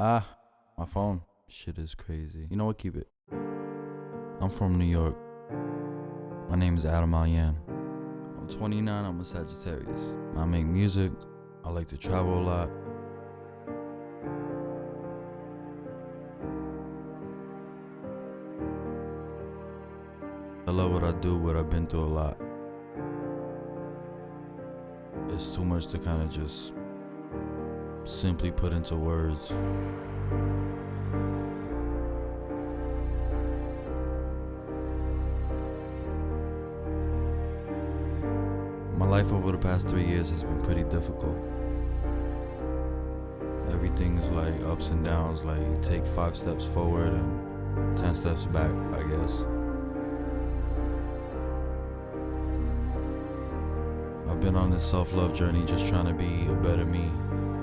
Ah, my phone. Shit is crazy. You know what? Keep it. I'm from New York. My name is Adam Alyan. I'm 29, I'm a Sagittarius. I make music, I like to travel a lot. I love what I do, but I've been through a lot. It's too much to kind of just simply put into words. My life over the past three years has been pretty difficult. Everything's like ups and downs, like you take five steps forward and 10 steps back, I guess. I've been on this self love journey just trying to be a better me.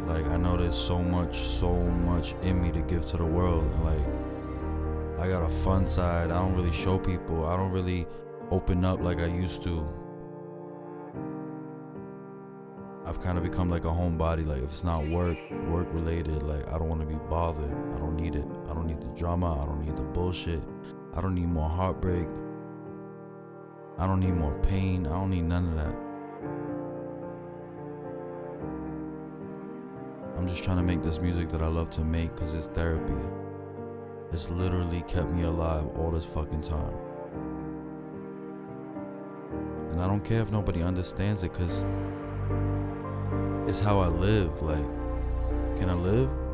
Like, I know there's so much, so much in me to give to the world. And like, I got a fun side. I don't really show people. I don't really open up like I used to. I've kind of become like a homebody. Like if it's not work, work related, like I don't want to be bothered. I don't need it. I don't need the drama. I don't need the bullshit. I don't need more heartbreak. I don't need more pain. I don't need none of that. I'm just trying to make this music that I love to make because it's therapy. It's literally kept me alive all this fucking time. And I don't care if nobody understands it because it's how I live. Like, can I live?